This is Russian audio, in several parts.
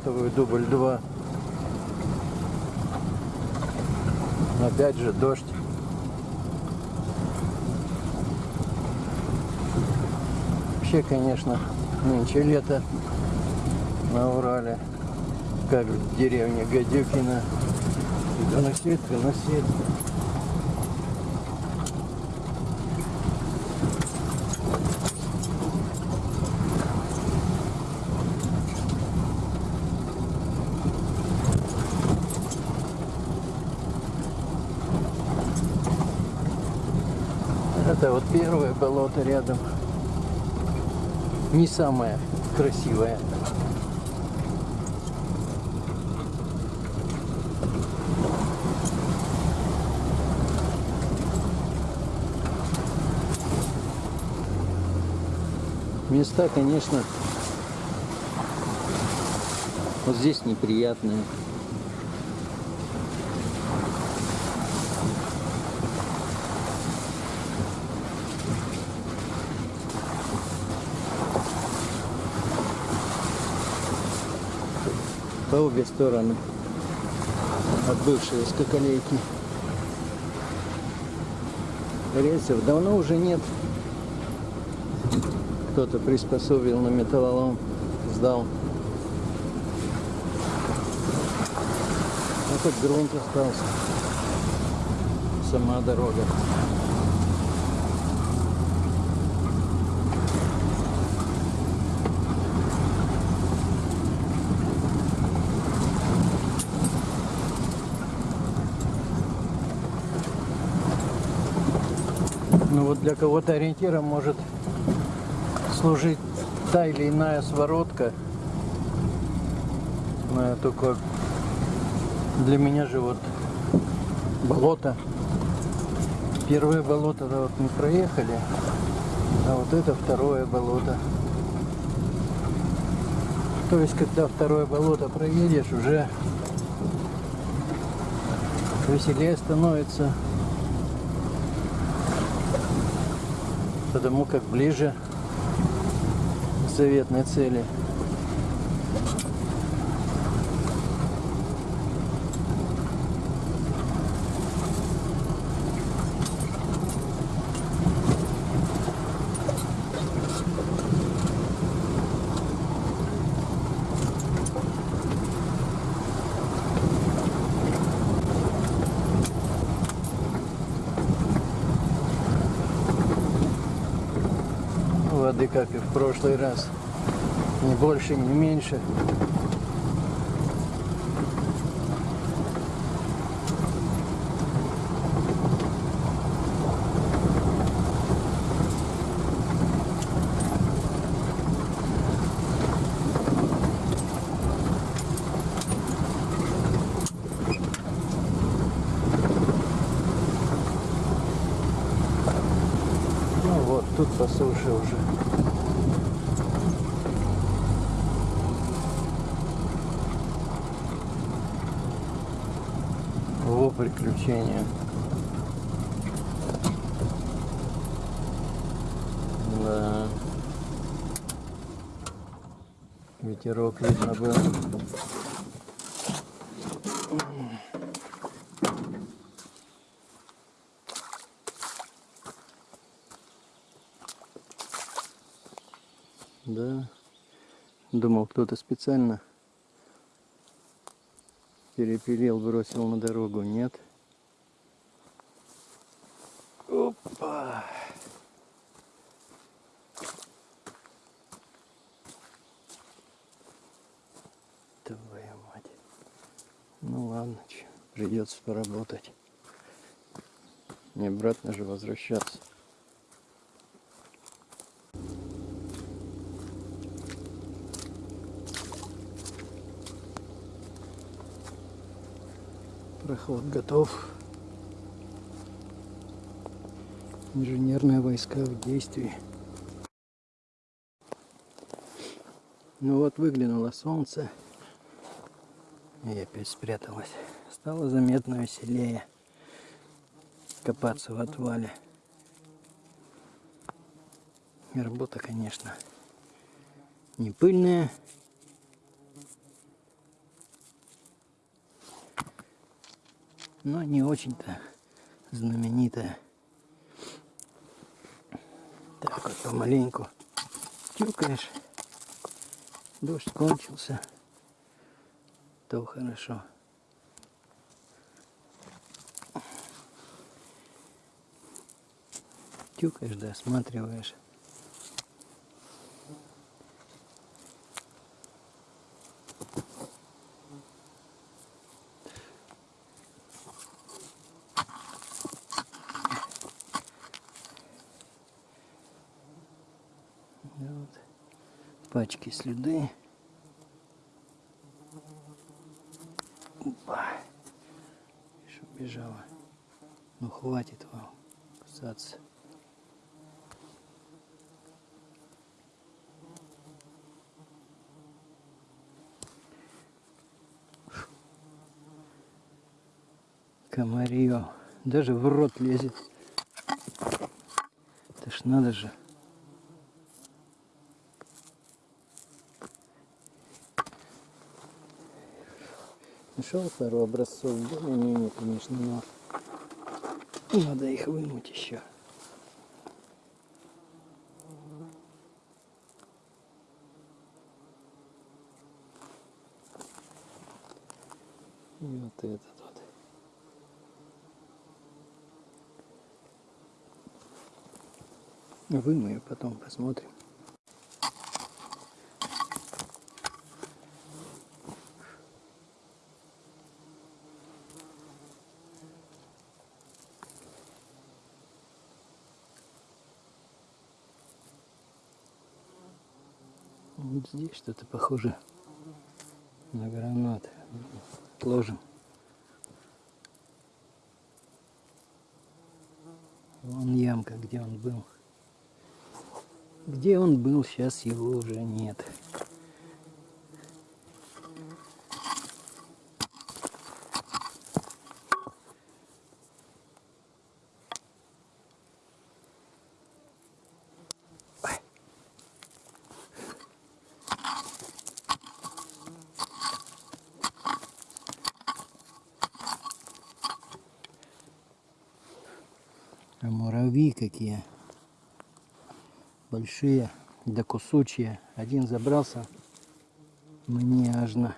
на гранатовую дубль 2. Опять же дождь. Вообще, конечно, нынче лето на Урале, как в деревне Гадюкина. И доносит, вот первое болото рядом. Не самое красивое. Места, конечно, вот здесь неприятные. По обе стороны от бывшей скакалейки. Рельсов давно уже нет. Кто-то приспособил на металлолом, сдал. А тут грунт остался. Сама дорога. Вот для кого-то ориентиром может служить та или иная своротка. Но только для меня же вот болото. Первое болото да, вот мы проехали, а вот это второе болото. То есть, когда второе болото проедешь, уже веселее становится. Потому как ближе к заветной цели. Как и в прошлый раз. Ни больше, ни меньше. Ну тут по суше уже. Приключения. Да. Ветерок видно был. Да. Думал, кто-то специально перепилил, бросил на дорогу. Нет. Твою мать. Ну ладно, чё, придется поработать. Не обратно же возвращаться. Проход готов. Инженерные войска в действии. Ну вот выглянуло солнце и опять спряталась. Стало заметно веселее копаться в отвале. Работа, конечно, не пыльная. Но не очень-то знаменитая. Так вот помаленьку тюкаешь. Дождь кончился. То хорошо. Тюкаешь, да, осматриваешь. Вот. Пачки следы. Опа. Что бежала. Ну хватит вам кусаться. Комарье. Даже в рот лезет. Это ж надо же. Нашел пару образцов, более-менее, конечно, но надо их вымыть еще. И вот этот вот. Вымою потом, посмотрим. Вот здесь что-то похоже на гранат. Ложим. Вон ямка, где он был. Где он был, сейчас его уже нет. А муравьи какие. Большие, да кусучие. Один забрался мне аж на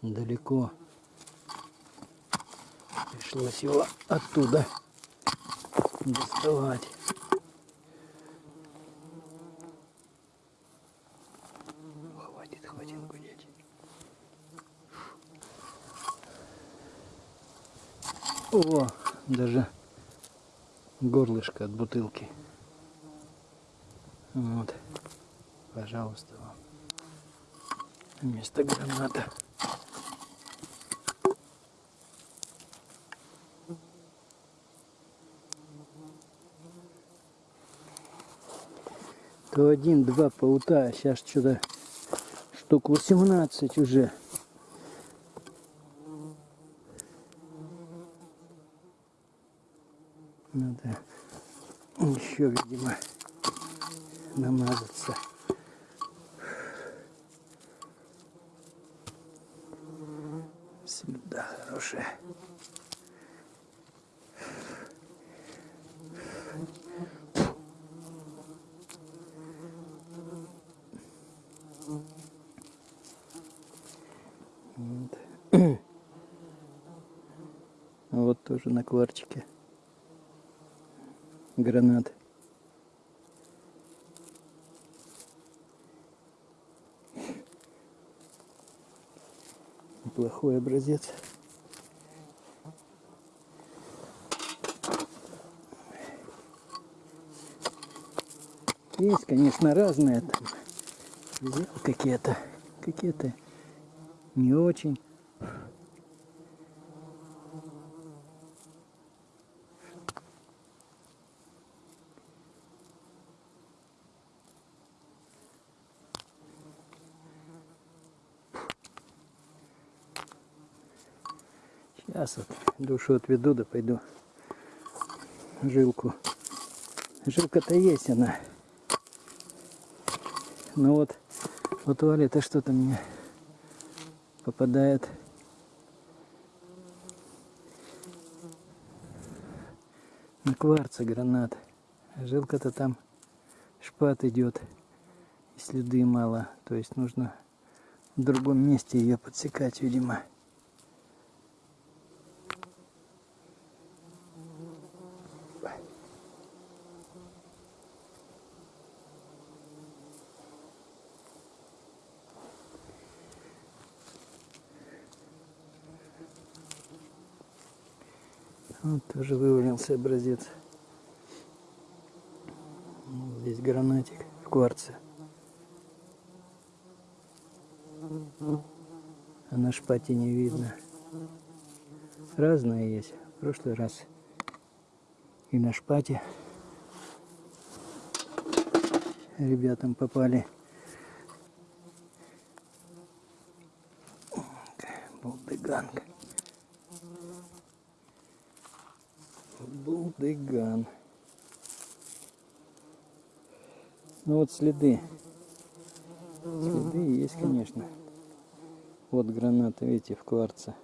далеко. Пришлось его оттуда доставать. Хватит, хватит гудеть. О, даже горлышко от бутылки. Вот. Пожалуйста вам. Вместо граната. То один, два паута, сейчас что-то штук 18 уже. Надо еще, видимо, намазаться. Следа хорошая. А вот тоже на кварчике гранат. Плохой образец. Есть, конечно, разные там. Взял какие-то, какие-то не очень. Сейчас вот душу отведу, да пойду жилку. Жилка-то есть она. Но вот вот это что-то мне попадает На кварце гранат. Жилка-то там шпат идет. И следы мало. То есть нужно в другом месте ее подсекать, видимо. Вот вывалился образец. Вот Здесь гранатик в кварце. А на шпате не видно. Разные есть. В прошлый раз и на шпате ребятам попали. Булдыганка. Булдыган. Ну вот следы. Следы есть, конечно. Вот граната, видите, в кварце.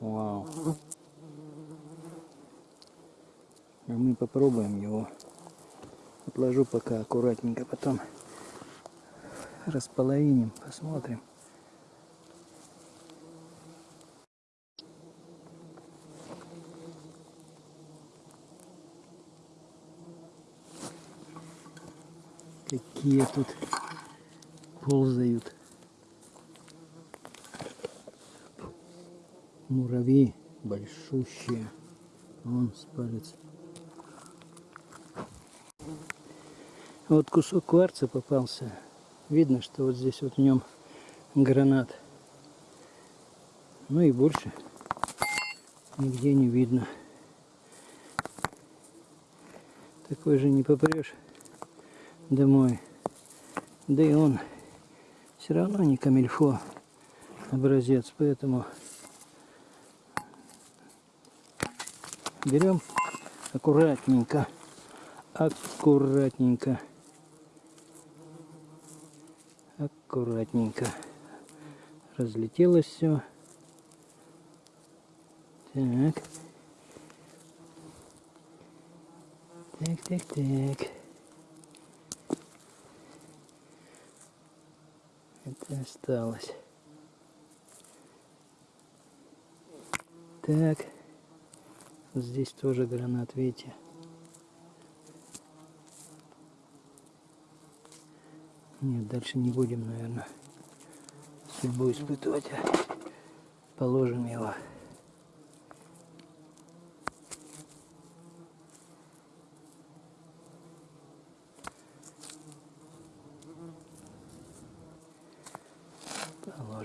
Вау. А мы попробуем его. Отложу пока аккуратненько, потом располовиним, посмотрим. Какие тут ползают. Муравьи большущие. Вон с палец. Вот кусок кварца попался. Видно, что вот здесь вот в нем гранат. Ну и больше нигде не видно. Такой же не попрешь домой. Да и он все равно не камильфо образец, поэтому берем аккуратненько, аккуратненько, аккуратненько. Разлетелось все. Так. Так, так, так. Осталось. Так. Здесь тоже гранат, видите. Нет, дальше не будем, наверное, судьбу испытывать. а Положим его.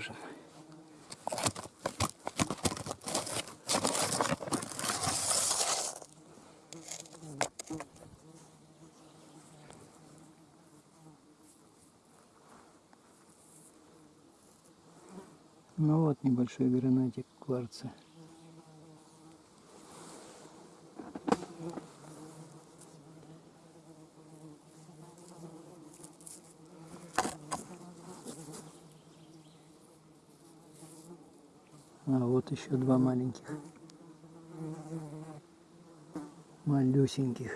Положим. Ну вот небольшой гранатик кварца. А вот еще два маленьких. Малюсеньких.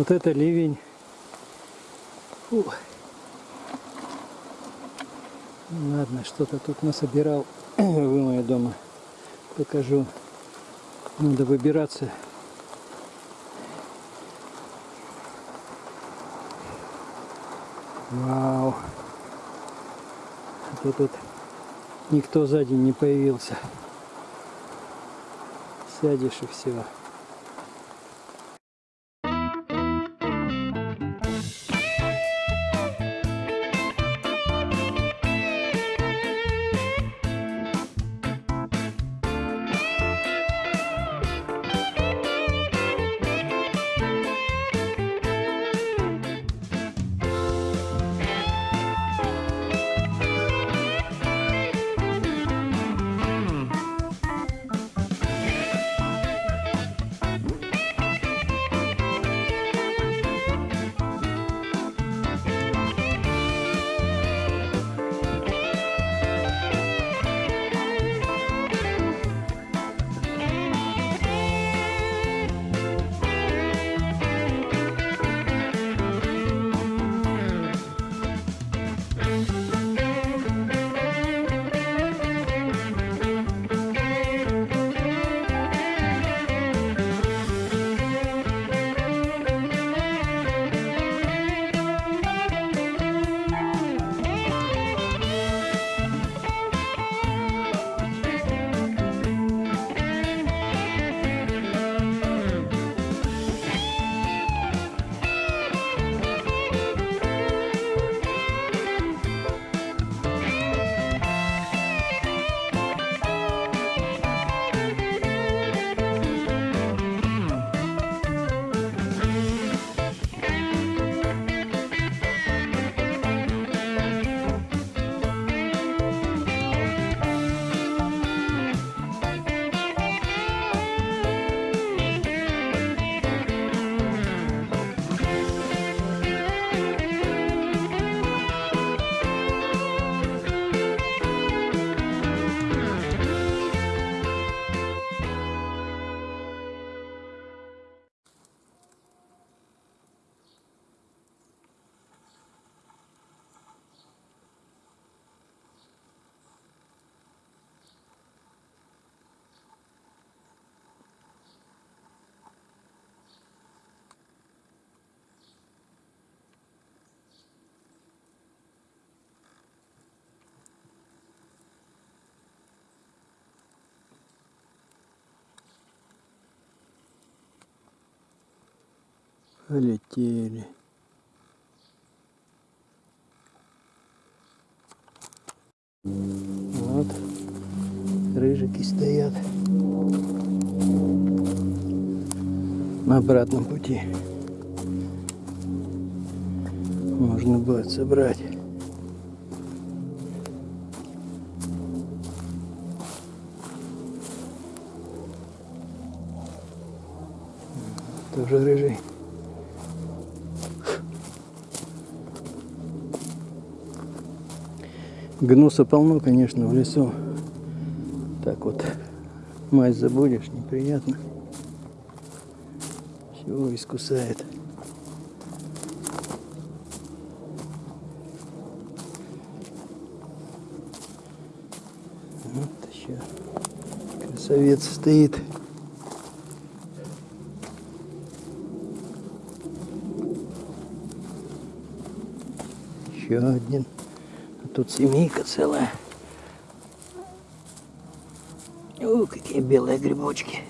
Вот это ливень. Фу. Ладно, что-то тут насобирал. Вымою дома. Покажу. Надо выбираться. Вау. А то тут никто сзади не появился. Сядешь и все. Полетели. Вот. Рыжики стоят. На обратном пути. Можно будет собрать. Тоже рыжий. Гнуса полно, конечно, в лесу. Так вот, мать забудешь, неприятно. Всего искусает. Вот еще красавец стоит. Еще один. Тут семейка целая. О, какие белые грибочки.